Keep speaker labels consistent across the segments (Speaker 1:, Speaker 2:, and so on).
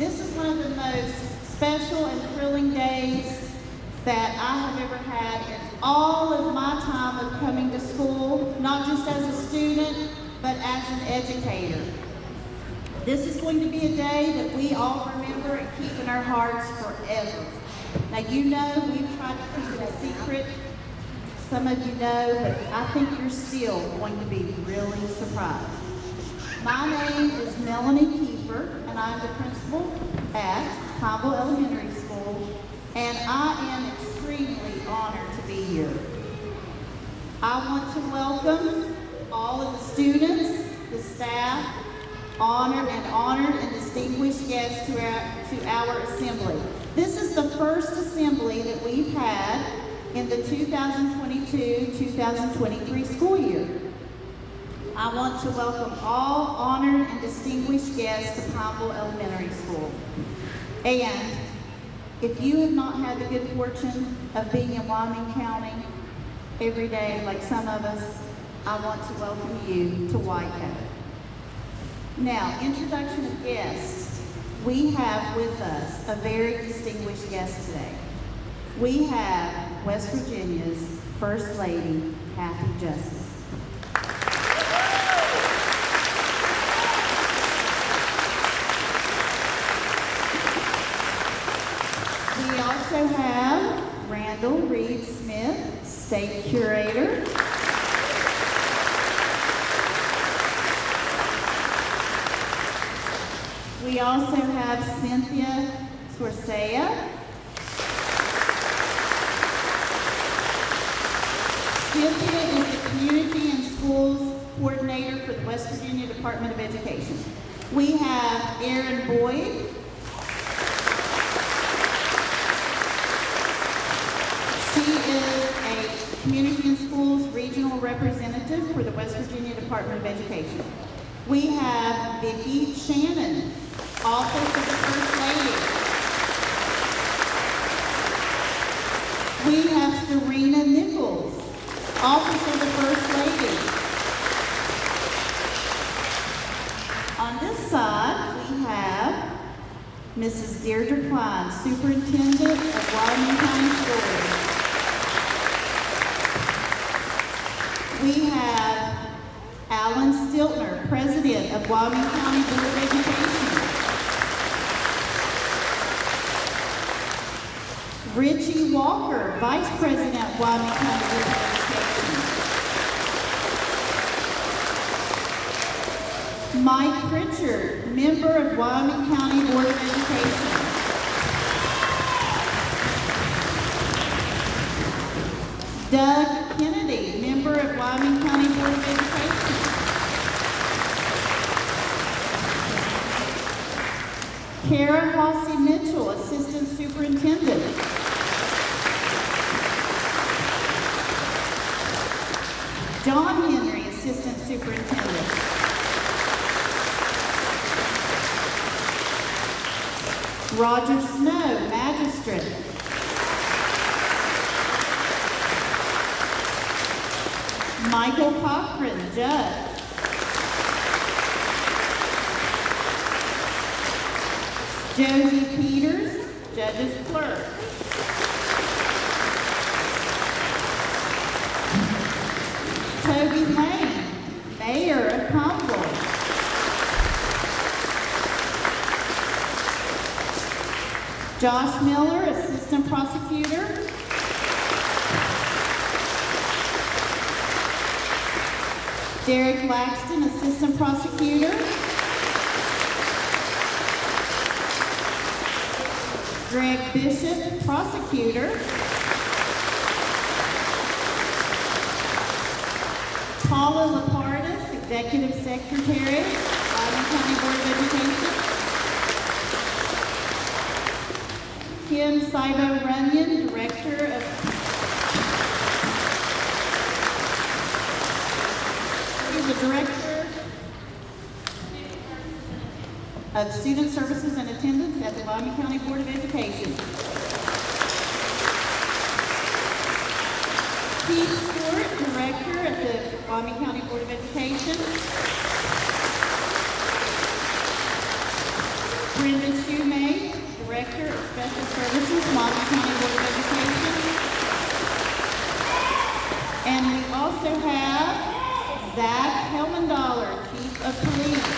Speaker 1: This is one of the most special and thrilling days that I have ever had in all of my time of coming to school, not just as a student, but as an educator. This is going to be a day that we all remember and keep in our hearts forever. Now you know we've tried to keep it a secret. Some of you know, but I think you're still going to be really surprised. My name is Melanie Kiefer, I'm the principal at Pineville Elementary School, and I am extremely honored to be here. I want to welcome all of the students, the staff, honored and honored and distinguished guests to our, to our assembly. This is the first assembly that we've had in the 2022-2023 school year. I want to welcome all honored and distinguished guests to Pineville Elementary School. And if you have not had the good fortune of being in Wyoming County every day like some of us, I want to welcome you to Whitecoat. Now, introduction of guests. We have with us a very distinguished guest today. We have West Virginia's First Lady, Kathy Justice. We also have Randall Reed Smith, State Curator. We also have Cynthia Swarsea. Cynthia is the Community and Schools Coordinator for the West Virginia Department of Education. We have Erin Boyd. She is a Community and Schools Regional Representative for the West Virginia Department of Education. We have Vicki Shannon, Office of the First Lady. We have Serena Nichols, Office of the First Lady. On this side, we have Mrs. Deirdre Klein, Superintendent of Wyoming County Schools. We have Alan Stiltner, President of Wyoming County Board of Education. Richie Walker, Vice President, Wyoming County Board of Education. Mike Pritchard, Member of Wyoming County Board of Education. Doug Kennedy, Member of Wyoming County Board of Education. Kara Hossie Mitchell, Assistant Superintendent. John Henry, Assistant Superintendent. Roger Snow, Magistrate. Michael Cochran, Judge. Josie Josh Miller, Assistant Prosecutor. Derek Laxton, Assistant Prosecutor. Greg Bishop, Prosecutor. Paula Lapardus, Executive Secretary, Loudoun County Board of Education. Kim Saibo Runyon, Director of the Director of Student Services and Attendance at the Loudoun County Board of Education. Steve Stewart, Director at the Wyoming County Board of Education. Special Services, Wyoming County Board of Education. And we also have Zach Helmendahler, Chief of Police.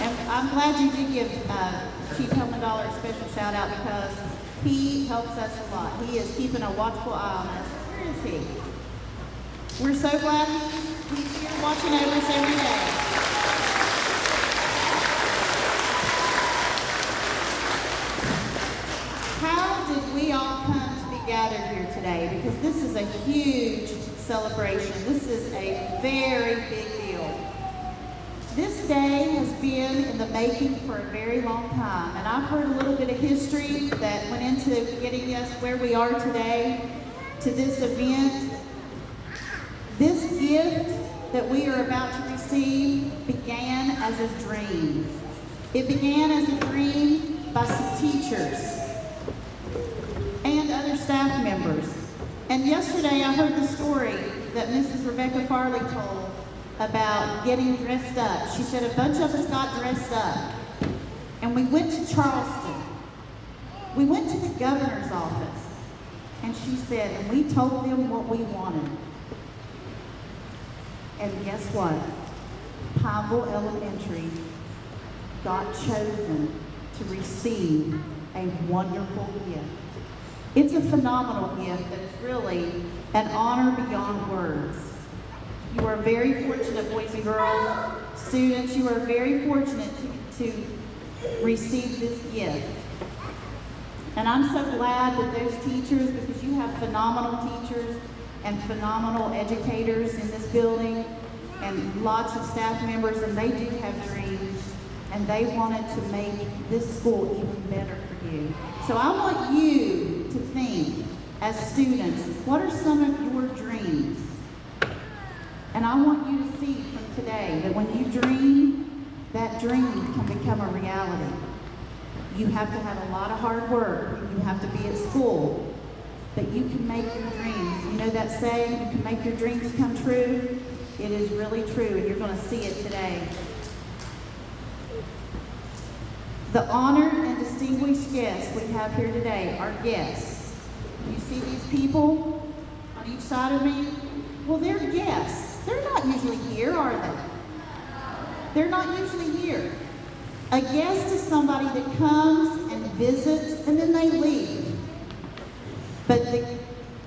Speaker 1: And I'm glad you did give uh, Chief Helmendahler a special shout out because he helps us a lot. He is keeping a watchful eye on us. Where is he? We're so glad he's here watching over us every day. How did we all come to be Because this is a huge celebration. This is a very big deal. This day has been in the making for a very long time, and I've heard a little bit of history that went into getting us where we are today to this event. This gift that we are about to receive began as a dream. It began as a dream by some teachers and other staff members. And yesterday I heard the story that Mrs. Rebecca Farley told about getting dressed up. She said a bunch of us got dressed up and we went to Charleston. We went to the governor's office and she said, and we told them what we wanted. And guess what? Pineville Elementary got chosen to receive a wonderful gift. It's a phenomenal gift that is really an honor beyond words. You are very fortunate, boys and girls, students, you are very fortunate to, to receive this gift. And I'm so glad that those teachers, because you have phenomenal teachers and phenomenal educators in this building and lots of staff members, and they do have dreams, and they wanted to make this school even better for you. So I want you to think, as students, what are some of your dreams? And I want you to see from today that when you dream, that dream can become a reality. You have to have a lot of hard work. You have to be at school. But you can make your dreams. You know that saying, you can make your dreams come true? It is really true, and you're going to see it today. The honored and distinguished guests we have here today are guests. You see these people on each side of me? Well, they're guests. They're not usually here, are they? They're not usually here. A guest is somebody that comes and visits and then they leave. But the,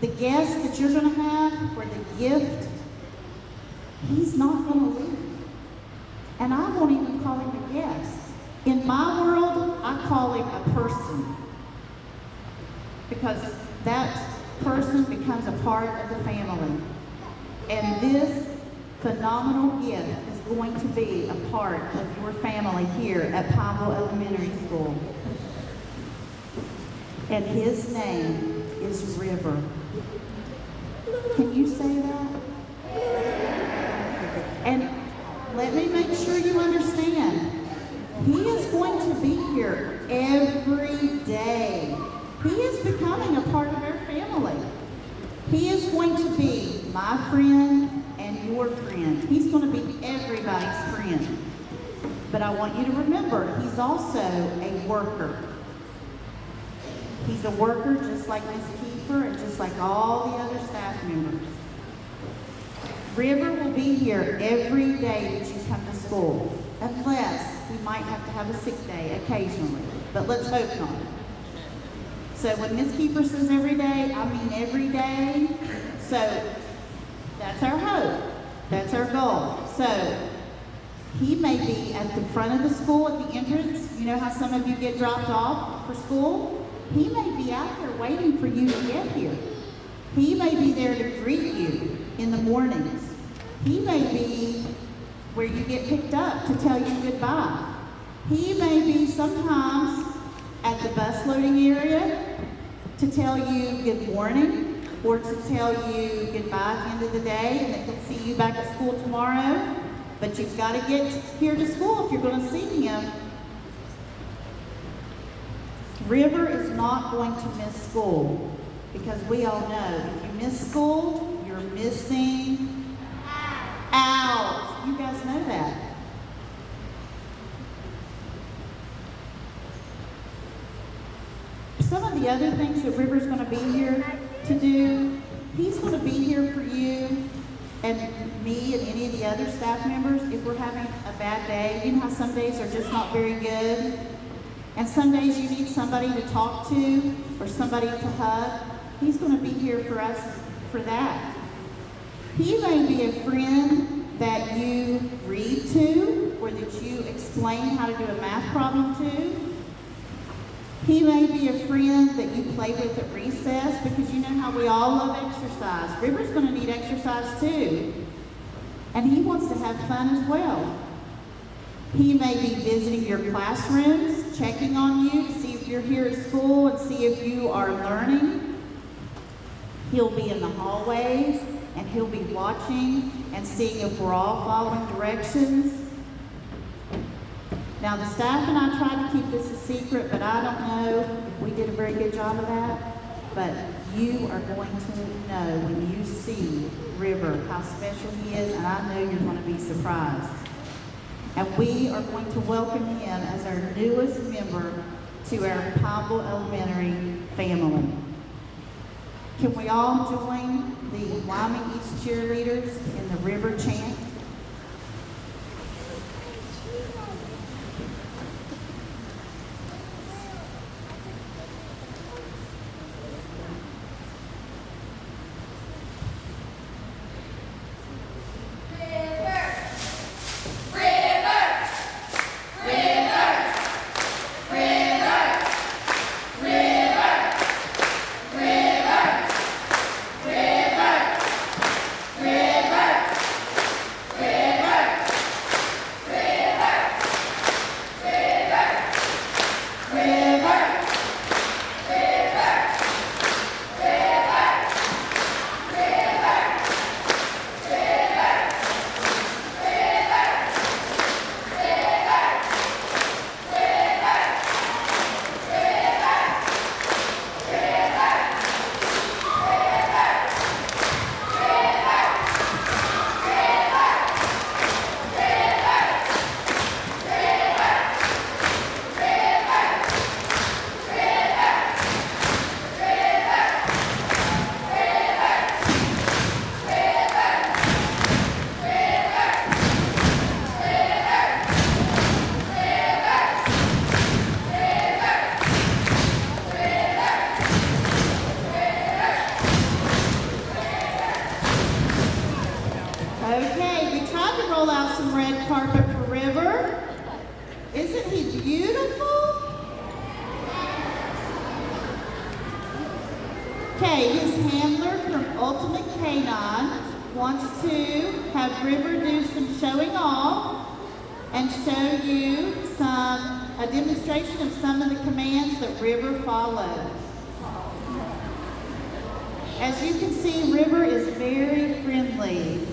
Speaker 1: the guest that you're going to have or the gift, he's not going to leave. And I won't even call him a guest. In my world, I call him a person. Because that person becomes a part of the family. And this phenomenal gift is going to be a part of your family here at Pineville Elementary School. And his name is River. Can you say that? And let me make sure you understand. He is going to be here every day. He is becoming a part of our family. He is going to be my friend and your friend. He's going to be everybody's friend. But I want you to remember, he's also a worker. He's a worker just like Miss Kiefer and just like all the other staff members. River will be here every day that you come to school, unless we might have to have a sick day occasionally, but let's hope not. So when Miss Kiefer says every day, I mean every day. So that's our hope. That's our goal. So he may be at the front of the school at the entrance. You know how some of you get dropped off for school? He may be out there waiting for you to get here. He may be there to greet you in the mornings. He may be where you get picked up to tell you goodbye. He may be sometimes at the bus loading area to tell you good morning or to tell you goodbye at the end of the day and that he'll see you back at school tomorrow. But you've got to get here to school if you're going to see him. River is not going to miss school because we all know if you miss school, you're missing. You guys know that. Some of the other things that River's going to be here to do, he's going to be here for you and me and any of the other staff members if we're having a bad day. You know how some days are just not very good? And some days you need somebody to talk to or somebody to hug. He's going to be here for us for that. He may be a friend that you read to or that you explain how to do a math problem to. He may be a friend that you play with at recess because you know how we all love exercise. River's going to need exercise too. And he wants to have fun as well. He may be visiting your classrooms, checking on you to see if you're here at school and see if you are learning. He'll be in the hallways and he'll be watching and seeing if we're all following directions. Now, the staff and I tried to keep this a secret, but I don't know if we did a very good job of that. But you are going to know when you see River how special he is, and I know you're going to be surprised. And we are going to welcome him as our newest member to our Pineville Elementary family. Can we all join the Wyoming East cheerleaders in the River chant? Okay, we tried to roll out some red carpet for River. Isn't he beautiful? Okay, his handler from Ultimate Canine wants to have River do some showing off and show you some a demonstration of some of the commands that River follows. As you can see, River is very friendly.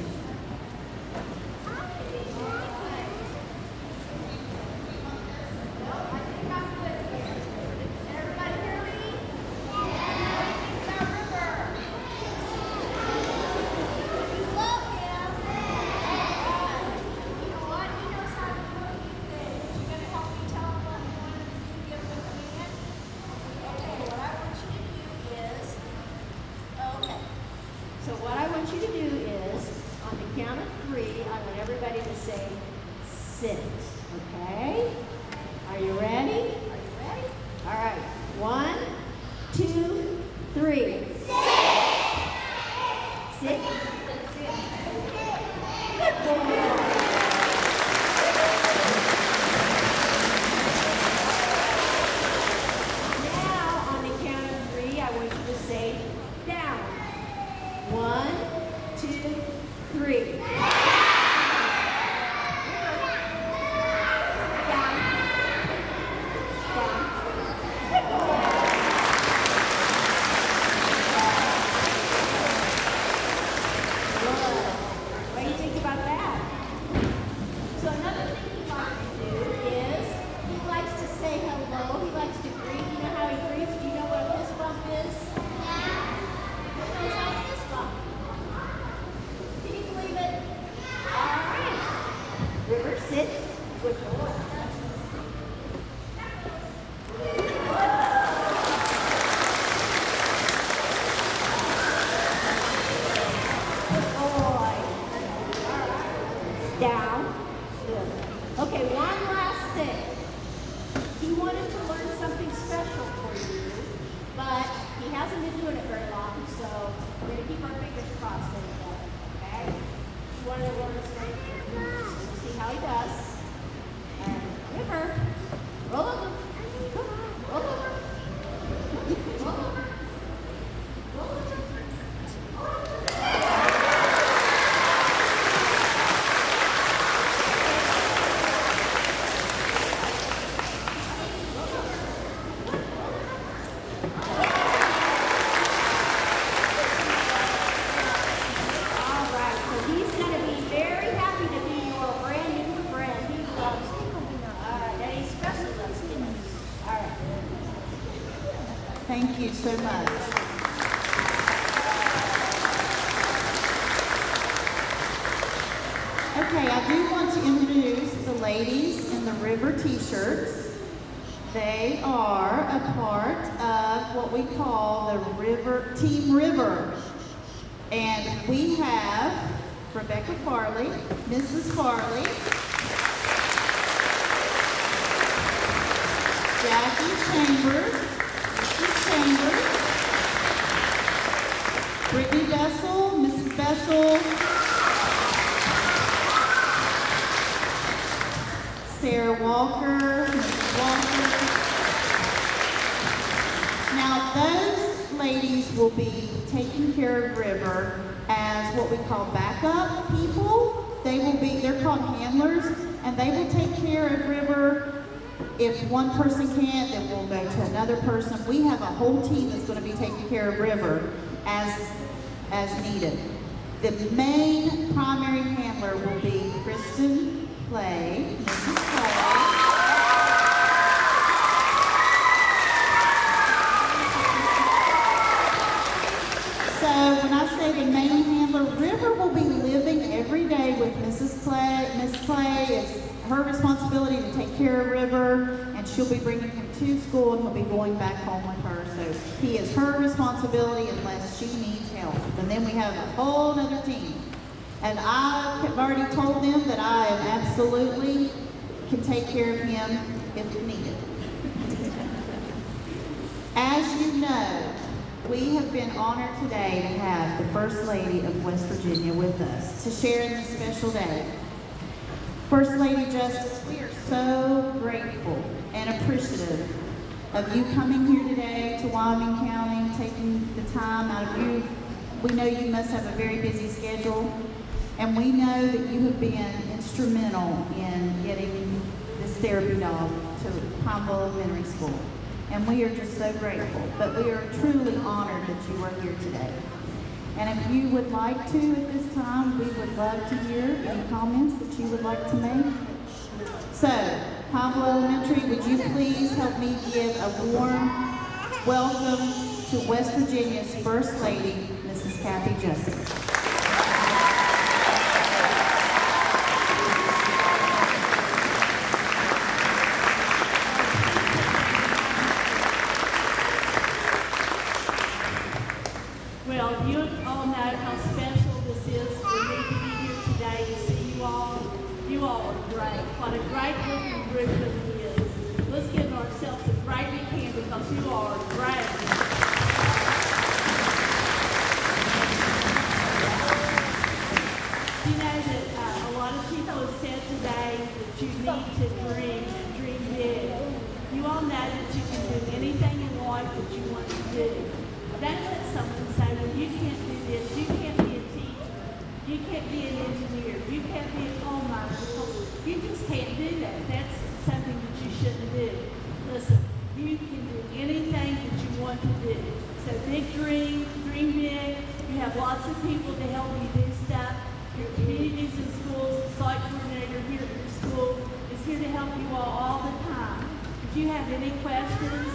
Speaker 2: So
Speaker 1: much. Okay, I do want to introduce the ladies in the River T-shirts. They are a part of what we call the River Team River. And we have Rebecca Farley, Mrs. Farley, Jackie Chambers, Mrs. Chambers, Brittany Bessel, Mrs. Bessel, Sarah Walker, Mrs. Walker. Now, will be taking care of River as what we call backup people. They will be, they're called handlers, and they will take care of River. If one person can't, then we'll go to another person. We have a whole team that's gonna be taking care of River as, as needed. The main primary handler will be Kristen Clay. Clay. So when I say the main handler, River will be living every day with Mrs. Clay. It's her responsibility to take care of River, and she'll be bringing him to school, and he'll be going back home with her. So he is her responsibility unless she needs help. And then we have a whole other team. And I have already told them that I am absolutely can take care of him if needed. As you know, we have been honored today to have the First Lady of West Virginia with us to share in this special day. First Lady Justice, we are so grateful and appreciative of you coming here today to Wyoming County, taking the time out of you. We know you must have a very busy schedule, and we know that you have been instrumental in getting this therapy dog to Pineville Elementary School. And we are just so grateful, but we are truly honored that you are here today. And if you would like to at this time, we would love to hear any comments that you would like to make. So, Pablo Elementary, would you please help me give a warm welcome to West Virginia's First Lady, Mrs. Kathy Justice.
Speaker 3: Well, you all know how special this is for me to be here today to see you all. You all are great. What a great group of group it is. Let's give ourselves a great big hand because you all are great. You know that uh, a lot of people have said today that you need to dream and dream big. You all know that you can do anything in life that you want to do. Don't let someone say, well, you can't do this, you can't be a teacher, you can't be an engineer, you can't be a coal miner. because You just can't do that. That's something that you shouldn't do. Listen, you can do anything that you want to do. So big dream, dream big. You have lots of people to help you do stuff. Your communities and schools, the site coordinator here at your school, you all the time. If you have any questions,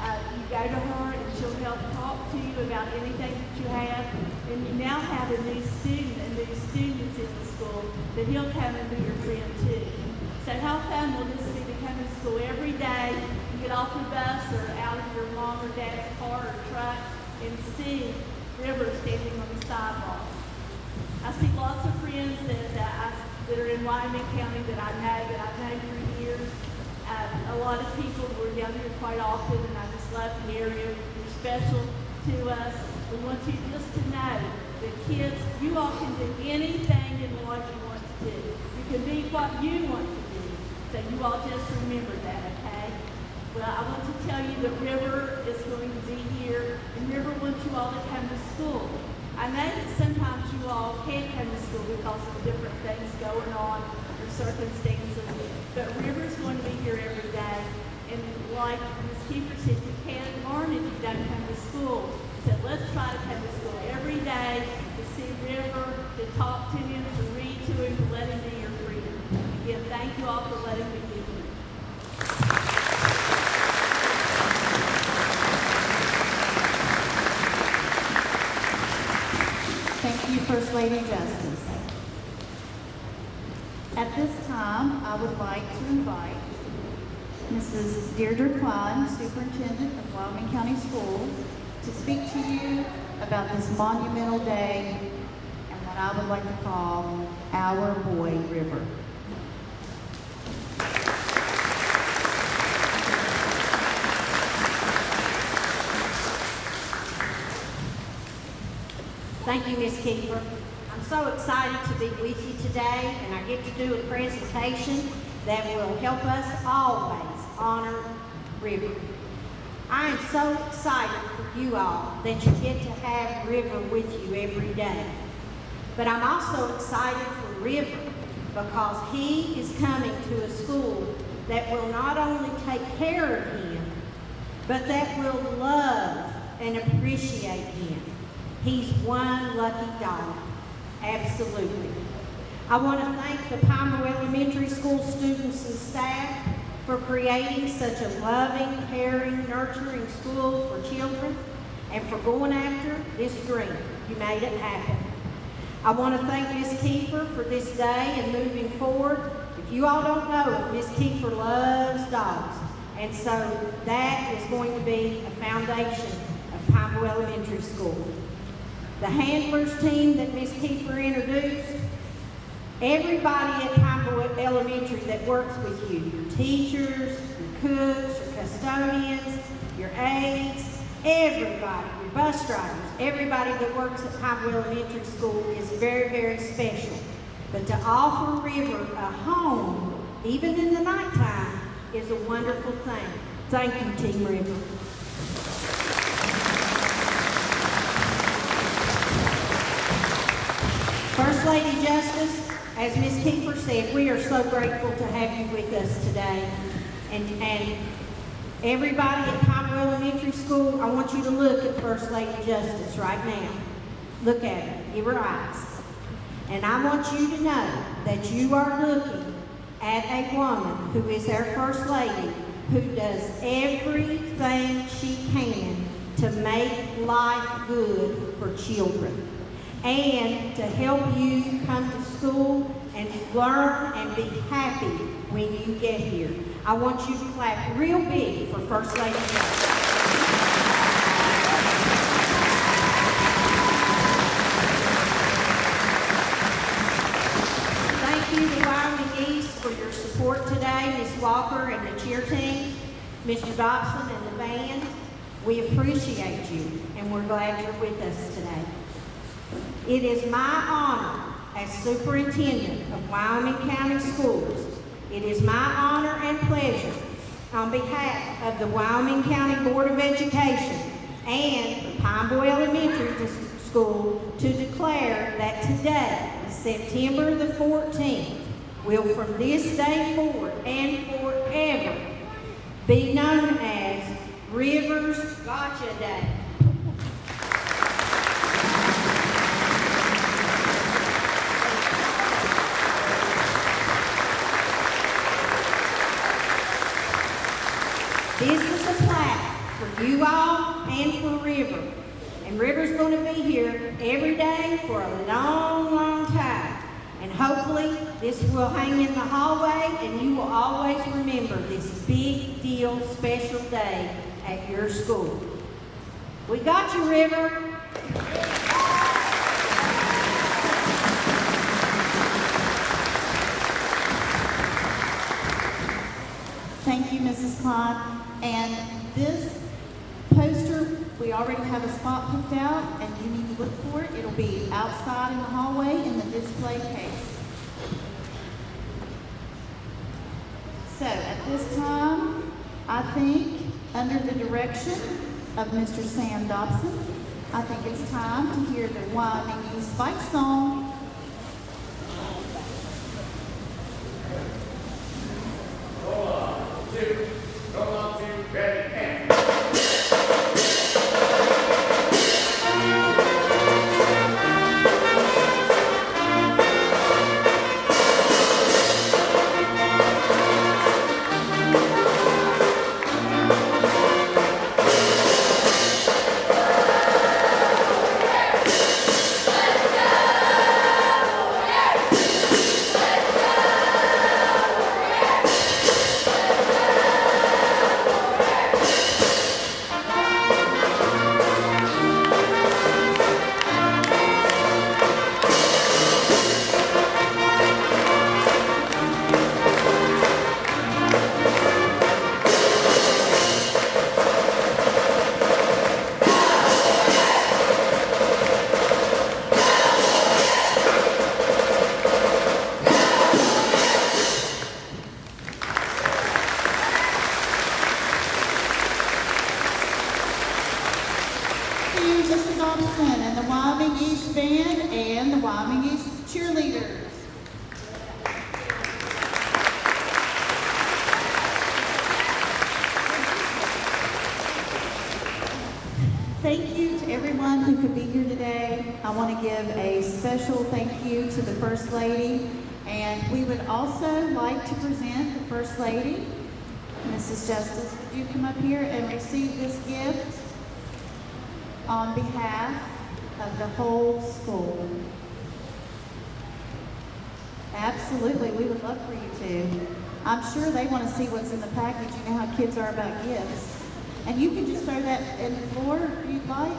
Speaker 3: uh, you go to her and she'll help talk to you about anything that you have. And you now have a new student, a new student in the school that he'll come and be your friend too. So how fun will this be to come to school every day, you get off the bus or out of your mom or dad's car or truck and see River standing on the sidewalk. I see lots of friends that, that, I, that are in Wyoming County that I know, that I've known for years. Uh, a lot of people were down here quite often, and I just love the area. You're special to us. We want you just to know that kids, you all can do anything in life you want to do. You can be what you want to be. So you all just remember that, okay? Well, I want to tell you that River is going to be here, and River wants you all to come to school. I know that sometimes you all can't come to school because of different things going on or circumstances, but River's going to be here every day. And like Ms. Kiefer said, you can't learn if you don't come to school. So let's try to come to school every day to see River, to talk to him, to read to him, to let him be your friend. Again, thank you all for letting me be here.
Speaker 1: Thank you, First Lady Justice. At this time, I would like to invite Mrs. Deirdre Klein, Superintendent of Wyoming County Schools, to speak to you about this monumental day and what I would like to call Our Boy River.
Speaker 4: Thank you, Ms. Kiefer. I'm so excited to be with you today, and I get to do a presentation that will help us always honor River. I am so excited for you all that you get to have River with you every day. But I'm also excited for River because he is coming to a school that will not only take care of him, but that will love and appreciate him. He's one lucky dog. Absolutely. I want to thank the Pineville Elementary School students and staff for creating such a loving, caring, nurturing school for children and for going after this dream. You made it happen. I want to thank Ms. Kiefer for this day and moving forward. If you all don't know Ms. Kiefer loves dogs. And so that is going to be a foundation of Pineville Elementary School. The handlers team that Ms. Kiefer introduced, everybody at Pineville Elementary that works with you, your teachers, your cooks, your custodians, your aides, everybody, your bus drivers, everybody that works at Pineville Elementary School is very, very special. But to offer River a home, even in the nighttime, is a wonderful thing. Thank you, Team River. First Lady Justice, as Ms. Kiefer said, we are so grateful to have you with us today. And, and everybody at Pineville Elementary School, I want you to look at First Lady Justice right now. Look at her, give her eyes. And I want you to know that you are looking at a woman who is our First Lady, who does everything she can to make life good for children and to help you come to school and learn and be happy when you get here. I want you to clap real big for First Lady. Thank you to Wyoming East for your support today, Ms. Walker and the cheer team, Mr. Dobson and the band. We appreciate you, and we're glad you're with us today. It is my honor as superintendent of Wyoming County Schools. It is my honor and pleasure on behalf of the Wyoming County Board of Education and the Pineville Elementary School to declare that today, September the 14th, will from this day forward and forever be known as Rivers Gotcha Day. This is a plaque for you all and for River. And River's gonna be here every day for a long, long time. And hopefully, this will hang in the hallway and you will always remember this big deal, special day at your school. We got you, River.
Speaker 1: Thank you, Mrs. Clyde. And already have a spot picked out, and you need to look for it. It'll be outside in the hallway in the display case. So at this time, I think, under the direction of Mr. Sam Dobson, I think it's time to hear the Wyoming Spike Song. You to the First Lady, and we would also like to present the First Lady. Mrs. Justice, would you come up here and receive this gift? on behalf of the whole school. Absolutely, we would love for you to. I'm sure they want to see what's in the package. You know how kids are about gifts. And you can just throw that in the floor if you'd like.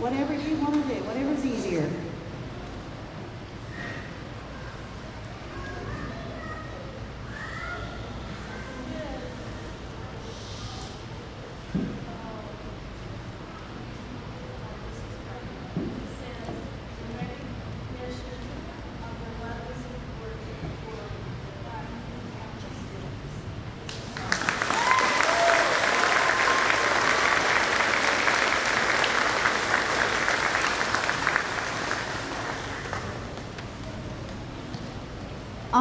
Speaker 1: Whatever you want to do, whatever's easier.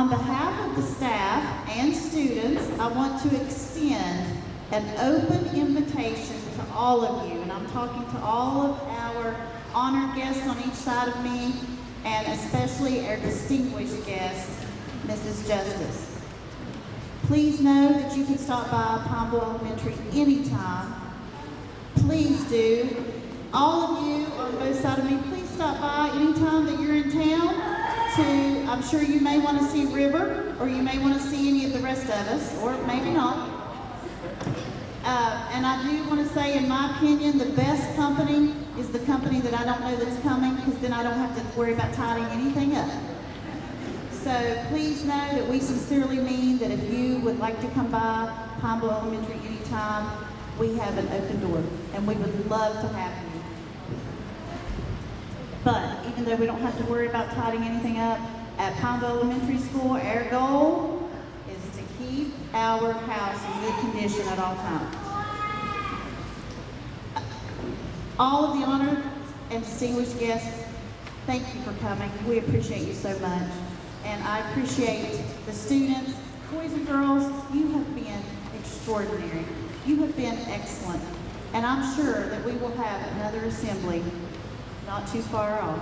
Speaker 1: On behalf of the staff and students, I want to extend an open invitation to all of you, and I'm talking to all of our honored guests on each side of me, and especially our distinguished guest, Mrs. Justice. Please know that you can stop by Pineville Elementary anytime. Please do. All of you on both sides of me, please stop by anytime I'm sure you may want to see River, or you may want to see any of the rest of us, or maybe not. Uh, and I do want to say, in my opinion, the best company is the company that I don't know that's coming, because then I don't have to worry about tidying anything up. So please know that we sincerely mean that if you would like to come by Pineville Elementary anytime, we have an open door, and we would love to have you. But even though we don't have to worry about tidying anything up, at Pineville Elementary School, our goal is to keep our house in good condition at all times. All of the honored and distinguished guests, thank you for coming. We appreciate you so much. And I appreciate the students, boys and girls, you have been extraordinary. You have been excellent. And I'm sure that we will have another assembly not too far off.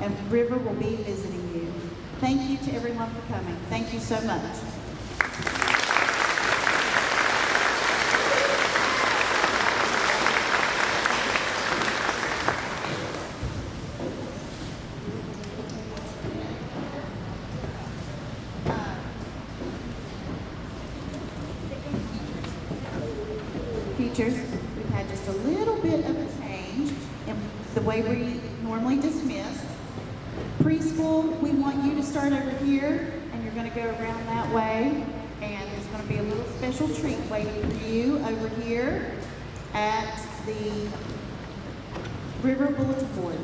Speaker 1: And River will be visiting you. Thank you to everyone for coming. Thank you so much. teachers, we've had just a little bit of a change in the way we normally dismiss. Preschool, we want you to start over here, and you're gonna go around that way, and there's gonna be a little special treat waiting for you over here at the River Bulletin Board.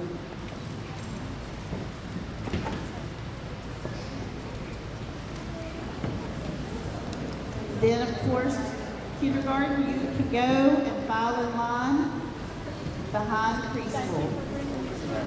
Speaker 1: Then, of course, kindergarten, you can go and file in line behind preschool.